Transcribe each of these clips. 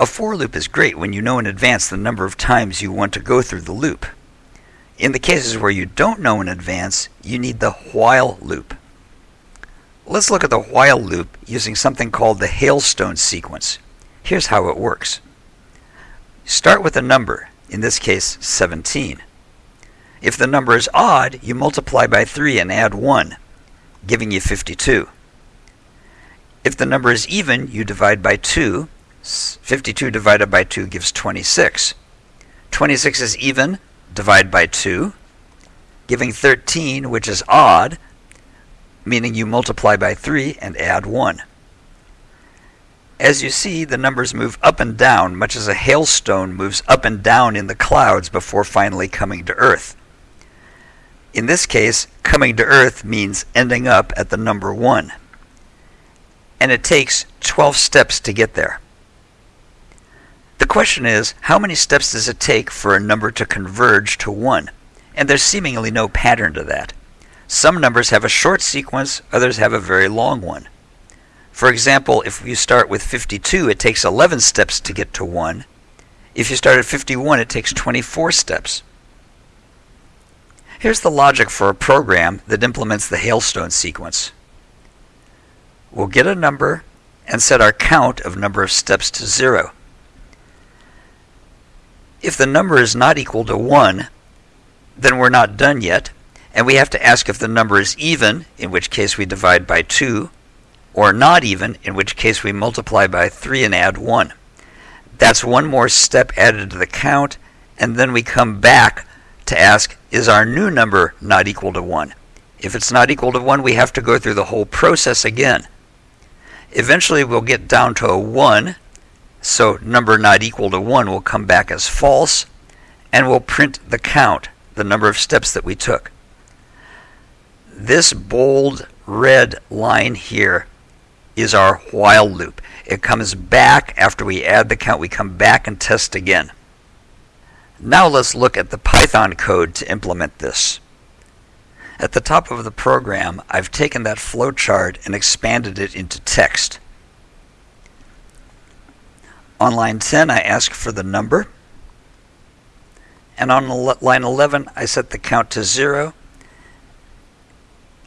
A for loop is great when you know in advance the number of times you want to go through the loop. In the cases where you don't know in advance, you need the while loop. Let's look at the while loop using something called the hailstone sequence. Here's how it works. Start with a number, in this case 17. If the number is odd, you multiply by 3 and add 1, giving you 52. If the number is even, you divide by 2. 52 divided by 2 gives 26. 26 is even, divide by 2, giving 13, which is odd, meaning you multiply by 3 and add 1. As you see, the numbers move up and down, much as a hailstone moves up and down in the clouds before finally coming to Earth. In this case, coming to Earth means ending up at the number 1. And it takes 12 steps to get there. The question is, how many steps does it take for a number to converge to 1? And there's seemingly no pattern to that. Some numbers have a short sequence, others have a very long one. For example, if you start with 52, it takes 11 steps to get to 1. If you start at 51, it takes 24 steps. Here's the logic for a program that implements the hailstone sequence. We'll get a number and set our count of number of steps to 0. If the number is not equal to 1, then we're not done yet, and we have to ask if the number is even, in which case we divide by 2, or not even, in which case we multiply by 3 and add 1. That's one more step added to the count, and then we come back to ask, is our new number not equal to 1? If it's not equal to 1, we have to go through the whole process again. Eventually, we'll get down to a 1, so number not equal to 1 will come back as false, and we'll print the count, the number of steps that we took. This bold red line here is our while loop. It comes back after we add the count, we come back and test again. Now let's look at the Python code to implement this. At the top of the program, I've taken that flowchart and expanded it into text. On line 10, I ask for the number. And on line 11, I set the count to 0.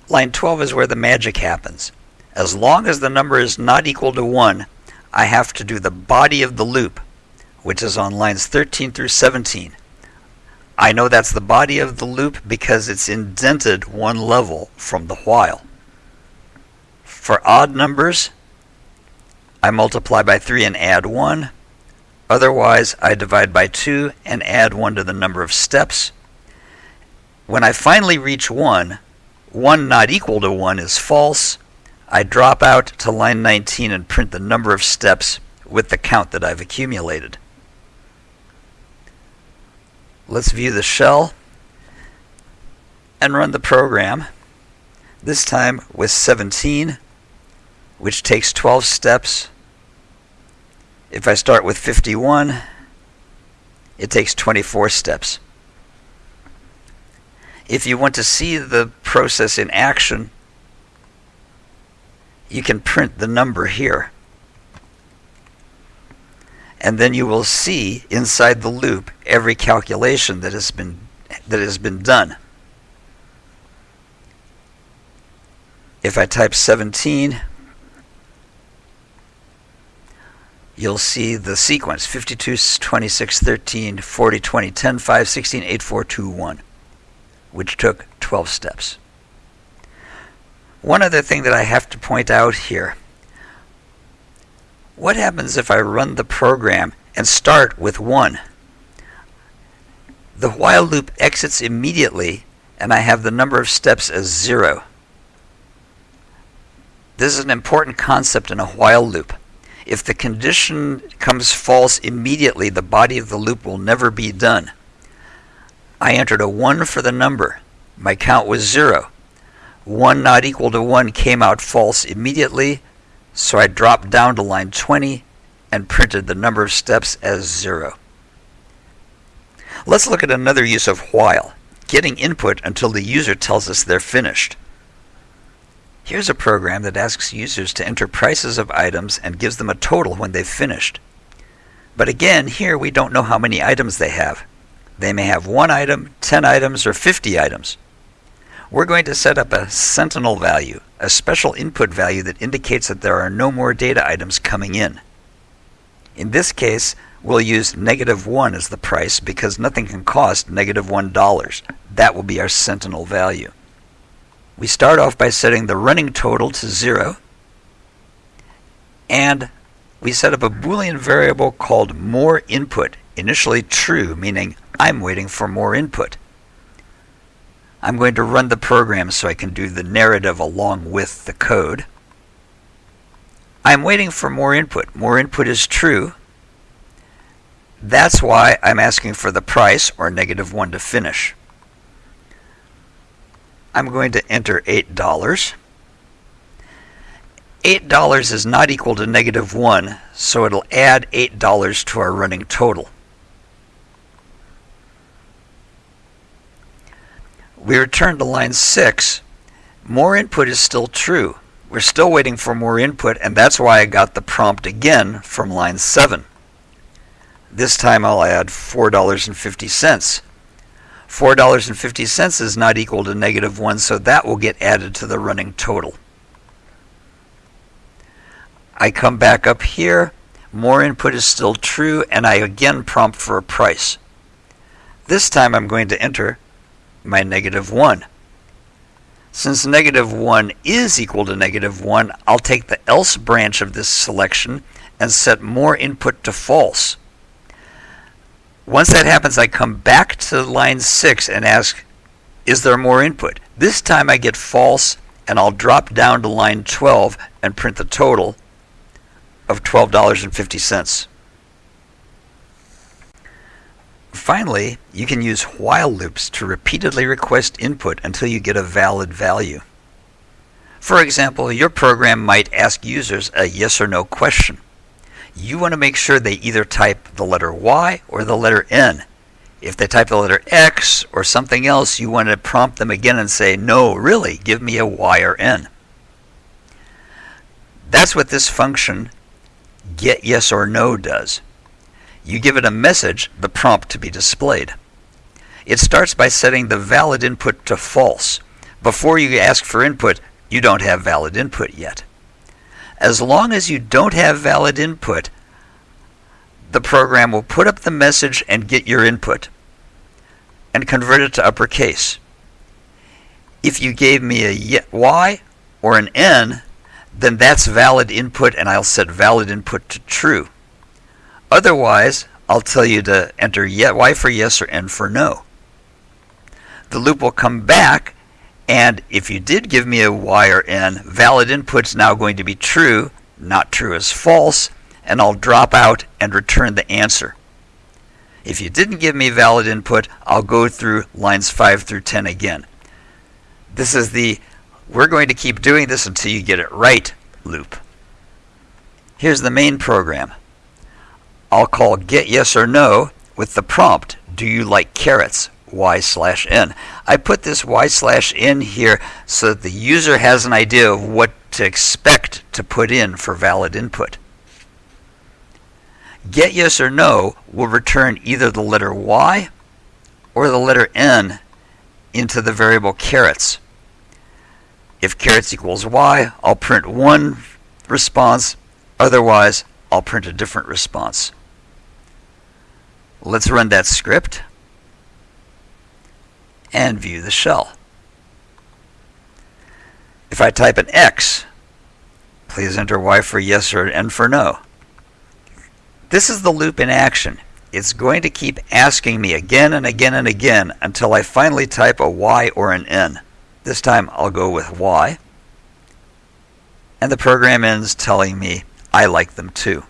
Line 12 is where the magic happens. As long as the number is not equal to 1, I have to do the body of the loop which is on lines 13 through 17. I know that's the body of the loop because it's indented one level from the while. For odd numbers, I multiply by 3 and add 1. Otherwise, I divide by 2 and add 1 to the number of steps. When I finally reach 1, 1 not equal to 1 is false. I drop out to line 19 and print the number of steps with the count that I've accumulated. Let's view the shell and run the program. This time with 17, which takes 12 steps. If I start with 51, it takes 24 steps. If you want to see the process in action, you can print the number here and then you will see inside the loop every calculation that has been that has been done. If I type 17, you'll see the sequence 52, 26, 13, 40, 20, 10, 5, 16, 8, 4, 2, 1, which took 12 steps. One other thing that I have to point out here what happens if I run the program and start with 1? The while loop exits immediately and I have the number of steps as 0. This is an important concept in a while loop. If the condition comes false immediately, the body of the loop will never be done. I entered a 1 for the number. My count was 0. 1 not equal to 1 came out false immediately, so I dropped down to line 20 and printed the number of steps as 0. Let's look at another use of while, getting input until the user tells us they're finished. Here's a program that asks users to enter prices of items and gives them a total when they've finished. But again, here we don't know how many items they have. They may have one item, 10 items, or 50 items. We're going to set up a sentinel value, a special input value that indicates that there are no more data items coming in. In this case, we'll use negative 1 as the price because nothing can cost negative 1. That will be our sentinel value. We start off by setting the running total to 0 and we set up a boolean variable called more input, initially true, meaning I'm waiting for more input. I'm going to run the program so I can do the narrative along with the code. I'm waiting for more input. More input is true. That's why I'm asking for the price, or negative 1 to finish. I'm going to enter $8. $8 is not equal to negative 1, so it'll add $8 to our running total. We return to line 6. More input is still true. We're still waiting for more input, and that's why I got the prompt again from line 7. This time I'll add $4.50. $4.50 is not equal to negative 1, so that will get added to the running total. I come back up here, more input is still true, and I again prompt for a price. This time I'm going to enter my negative 1. Since negative 1 is equal to negative 1, I'll take the else branch of this selection and set more input to false. Once that happens, I come back to line 6 and ask, is there more input? This time I get false, and I'll drop down to line 12 and print the total of $12.50. Finally, you can use while loops to repeatedly request input until you get a valid value. For example, your program might ask users a yes or no question you want to make sure they either type the letter Y or the letter N. If they type the letter X or something else, you want to prompt them again and say, no, really, give me a Y or N. That's what this function get yes or no does. You give it a message, the prompt to be displayed. It starts by setting the valid input to false. Before you ask for input, you don't have valid input yet. As long as you don't have valid input, the program will put up the message and get your input and convert it to uppercase. If you gave me a Y or an N, then that's valid input and I'll set valid input to true. Otherwise, I'll tell you to enter Y for yes or N for no. The loop will come back and if you did give me a y or n, valid input's now going to be true, not true is false, and I'll drop out and return the answer. If you didn't give me valid input, I'll go through lines 5 through 10 again. This is the we're going to keep doing this until you get it right loop. Here's the main program. I'll call get yes or no with the prompt, do you like carrots? Y slash n. I put this y slash n here so that the user has an idea of what to expect to put in for valid input. Get yes or no will return either the letter y or the letter n into the variable carrots. If carrots equals y, I'll print one response, otherwise I'll print a different response. Let's run that script and view the shell. If I type an X, please enter Y for yes or N for no. This is the loop in action. It's going to keep asking me again and again and again until I finally type a Y or an N. This time I'll go with Y. And the program ends telling me I like them too.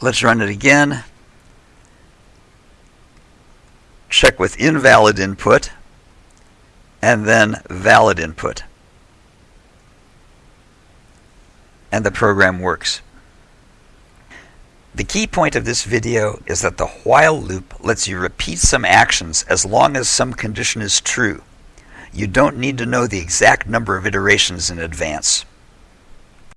Let's run it again check with invalid input, and then valid input. And the program works. The key point of this video is that the while loop lets you repeat some actions as long as some condition is true. You don't need to know the exact number of iterations in advance.